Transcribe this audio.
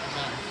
Bye.